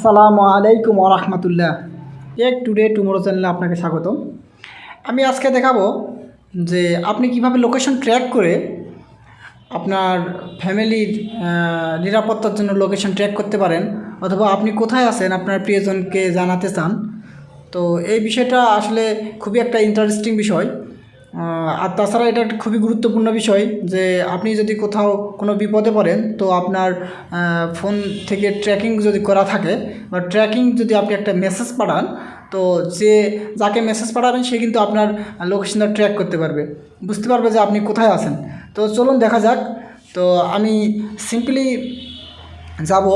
আসসালামু আলাইকুম রহমতুল্লাহ। এক টুডে টুমোরো চ্যানেলে আপনাকে স্বাগতম। আমি আজকে দেখাবো যে আপনি কীভাবে লোকেশন ট্র্যাক করে আপনার ফ্যামিলির নিরাপত্তার জন্য লোকেশন ট্র্যাক করতে পারেন, অথবা আপনি কোথায় আছেন, আপনার প্রিয়জনকে জানাতে চান। তো এই বিষয়টা আসলে খুবই একটা ইন্টারেস্টিং বিষয়। আর তাছাড়া এটা খুবই গুরুত্বপূর্ণ বিষয় যে আপনি যদি কোথাও কোনো বিপদে পড়েন, তো আপনার ফোন থেকে ট্র্যাকিং যদি করা থাকে, বা ট্র্যাকিং যদি আপনি একটা মেসেজ পাঠান, তো যে যাকে মেসেজ পাঠাবেন, সে কিন্তু আপনার লোকেশনটা ট্র্যাক করতে পারবে। বুঝতে পারবে যে আপনি কোথায় আছেন। তো চলুন দেখা যাক। তো আমি সিম্পলি যাব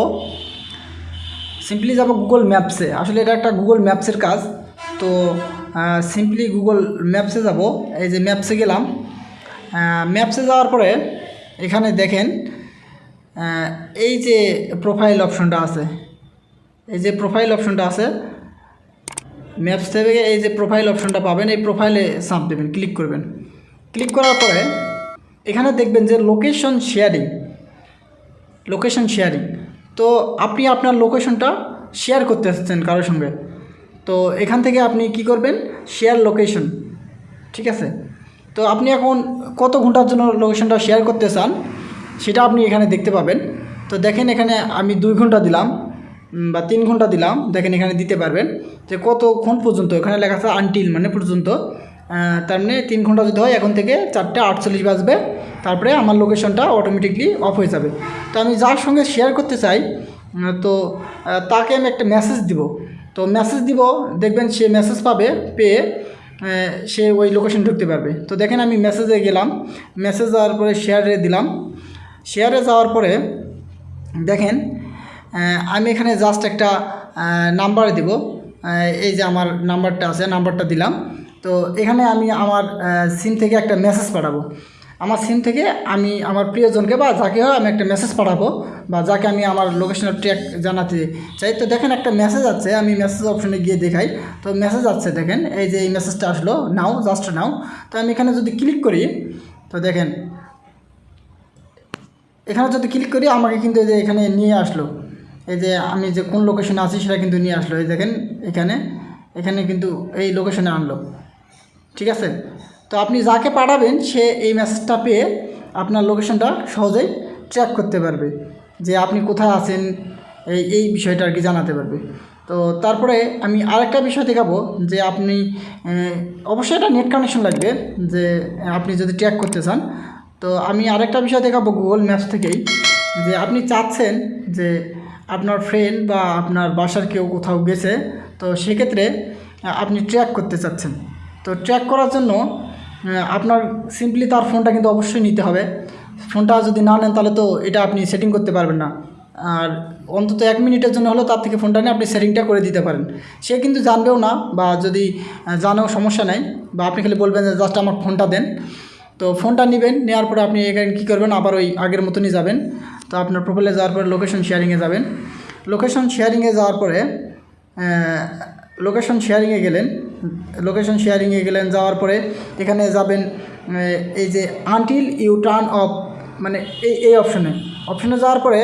সিম্পলি যাব গুগল ম্যাপসে আসলে এটা একটা গুগল ম্যাপসের কাজ। তো সিম্পলি গুগল ম্যাপসে যাব। এই যে ম্যাপসে গেলাম। ম্যাপসে যাওয়ার পরে এখানে দেখেন এই যে প্রোফাইল অপশনটা আছে, এই যে প্রোফাইল অপশনটা আছে ম্যাপস থেকে এই যে প্রোফাইল অপশনটা পাবেন, এই প্রোফাইলে চাপ দেবেন ক্লিক করবেন। ক্লিক করার পরে এখানে দেখবেন যে লোকেশন শেয়ারিং লোকেশন শেয়ারিং তো আপনি আপনার লোকেশনটা শেয়ার করতে আসছেন কারোর সঙ্গে। তো এখান থেকে আপনি কি করবেন? শেয়ার লোকেশন ঠিক আছে? তো আপনি এখন কত ঘণ্টার জন্য লোকেশনটা শেয়ার করতে চান, সেটা আপনি এখানে দেখতে পাবেন। তো দেখেন এখানে আমি দুই ঘণ্টা দিলাম বা তিন ঘণ্টা দিলাম। দেখেন এখানে দিতে পারবেন যে কতক্ষণ পর্যন্ত, এখানে লেখা আছে আনটিল মানে পর্যন্ত। তার মানে তিন ঘণ্টা যদি হয়, এখন থেকে চারটে আটচল্লিশ বাজবে। তারপরে আমার লোকেশনটা অটোমেটিকলি অফ হয়ে যাবে। তো আমি যার সঙ্গে শেয়ার করতে চাই তো তাকে আমি একটা মেসেজ দিব। তো মেসেজ দিব, দেখবেন সে মেসেজ পাবে, পেয়ে সে ওই লোকেশন ঢুকতে পারবে। তো দেখেন আমি মেসেজে গেলাম মেসেজ যাওয়ার পরে শেয়ারে দিলাম। শেয়ারে যাওয়ার পরে দেখেন আমি এখানে জাস্ট একটা নাম্বার দিব। এই যে আমার নাম্বারটা আছে নাম্বারটা দিলাম। তো এখানে আমি আমার সিম থেকে একটা মেসেজ পাঠাবো। আমার সিম থেকে আমি আমার প্রিয়জনকে বা যাকে হয় আমি একটা মেসেজ পাঠাবো বা যাকে আমি আমার লোকেশনের ট্র্যাক জানাতে চাই। তো দেখেন একটা মেসেজ আছে, আমি মেসেজ অপশনে গিয়ে দেখাই। তো মেসেজ আছে দেখেন, এই যে এই মেসেজটা আসলো, নাও জাস্ট নাও। তো আমি এখানে যদি ক্লিক করি, তো দেখেন, এখানে যদি ক্লিক করি, আমাকে কিন্তু এই যে এখানে নিয়ে আসলো। এই যে আমি যে কোন লোকেশনে আছি, সেটা কিন্তু নিয়ে আসলো। এই দেখেন, এখানে এখানে কিন্তু এই লোকেশনে আনলো। ঠিক আছে? তো আপনি যাকে পাঠাবেন, সে এই মেসেজটা পেয়ে আপনার লোকেশনটা সহজেই ট্র্যাক করতে পারবে যে আপনি কোথায় আছেন, এই এই বিষয়টা আর কি জানাতে পারবে। তো তারপরে আমি আরেকটা বিষয় দেখাবো যে আপনি অবশ্যই এটা নেট কানেকশন লাগবে যে আপনি যদি ট্র্যাক করতে চান। তো আমি আরেকটা বিষয় দেখাবো গুগল ম্যাপস থেকেই যে আপনি চাচ্ছেন যে আপনার ফ্রেন্ড বা আপনার বাসার কেউ কোথাও গেছে, তো সেক্ষেত্রে আপনি ট্র্যাক করতে চাচ্ছেন। তো ট্র্যাক করার জন্য আপনার সিম্পলি তার ফোনটা কিন্তু অবশ্যই নিতে হবে। ফোনটা যদি না নেন তাহলে তো এটা আপনি সেটিং করতে পারবেন না। আর অন্তত এক মিনিটের জন্য হলেও তার থেকে ফোনটা নিয়ে আপনি সেটিংটা করে দিতে পারেন। সে কিন্তু জানবেও না বা যদি জানেও সমস্যা নাই বা আপনি খালি বলবেন যে জাস্ট আমার ফোনটা দেন। তো ফোনটা নেবেন নেওয়ার পরে আপনি এখানে কী করবেন? আবার ওই আগের মতনই যাবেন। তো আপনার প্রোফাইলে যাওয়ার পরে লোকেশন শেয়ারিংয়ে যাবেন। লোকেশন শেয়ারিংয়ে যাওয়ার পরে লোকেশন শেয়ারিংয়ে গেলেন। লোকেশন শেয়ারিংয়ে গেলেন, যাওয়ার পরে এখানে যাবেন এই যে আনটিল ইউ টার্ন অফ মানে এই এই অপশনে অপশনে যাওয়ার পরে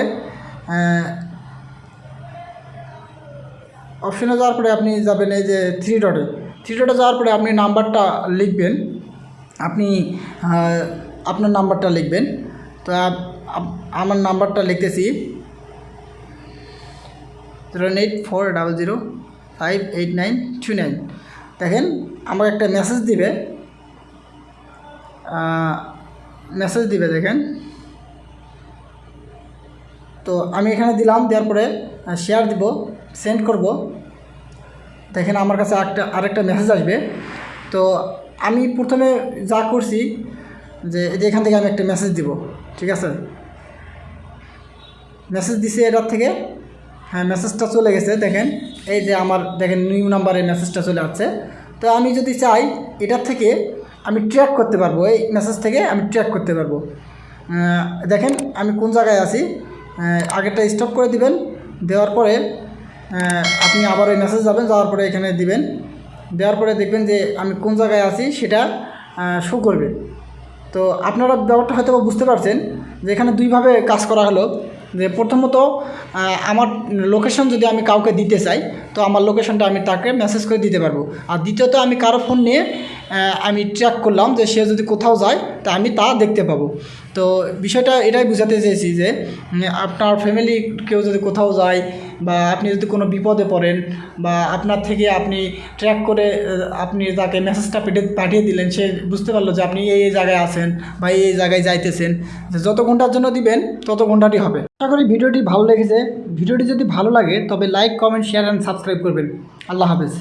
অপশনে যাওয়ার পরে আপনি যাবেন এই যে থ্রি ডটে থ্রি ডটে যাওয়ার পরে আপনি নাম্বারটা লিখবেন। আপনি আপনার নাম্বারটা লিখবেন। তো আমার নাম্বারটা লিখতেছি। Zero eight four double zero five eight nine two nine দেখেন, আমাকে একটা মেসেজ দিবে। মেসেজ দিবে, দেখেন। তো আমি এখানে দিলাম, দেওয়ার পরে শেয়ার দিব সেন্ড করব। দেখেন, আমার কাছে একটা আরেকটা মেসেজ আসবে। তো আমি প্রথমে যা করছি, যে এই যে এখান থেকে আমি একটা মেসেজ দিব, ঠিক আছে? মেসেজ দিছে এটার থেকে। হ্যাঁ মেসেজটা চলে গেছে, দেখেন। এই যে আমার দেখেন নিউ নাম্বারের মেসেজটা চলে আসছে। তো আমি যদি চাই, এটার থেকে আমি ট্র্যাক করতে পারব। এই মেসেজ থেকে আমি ট্র্যাক করতে পারব। দেখেন আমি কোন জায়গায় আছি? আগেরটা স্টপ করে দিবেন। দেওয়ার পরে আপনি আবার ওই মেসেজ যাবেন, যাওয়ার পরে এখানে দিবেন। দেওয়ার পরে দেখবেন যে আমি কোন জায়গায় আছি সেটা শো করবে। তো আপনারা ব্যাপারটা হয়তো বুঝতে পারছেন যে এখানে দুইভাবে কাজ করা হলো। যে প্রথমত আমার লোকেশন যদি আমি কাউকে দিতে চাই, তো আমার লোকেশনটা আমি তাকে মেসেজ করে দিতে পারব। আর দ্বিতীয়ত, আমি কারও ফোন নিয়ে আমি ট্র্যাক করলাম যে সে যদি কোথাও যায়, তা আমি তা দেখতে পাবো। তো বিষয়টা এটাই বোঝাতে চেয়েছি যে আপনার ফ্যামিলি কেউ যদি কোথাও যায় বা আপনি যদি কোনো বিপদে পড়েন বা আপনার থেকে আপনি ট্র্যাক করে আপনি তাকে মেসেজটা পেটে পাঠিয়ে দিলেন, সে বুঝতে পারল যে আপনি এই এই জায়গায় আছেন বা এই এই জায়গায় যাইতেছেন। যত ঘণ্টার জন্য দিবেন, তত ঘন্টাটি হবে। আশা করি ভিডিওটি ভালো লেগেছে। ভিডিওটি যদি ভালো লাগে, তবে like comment share and subscribe করবেন। আল্লাহ হাফেজ।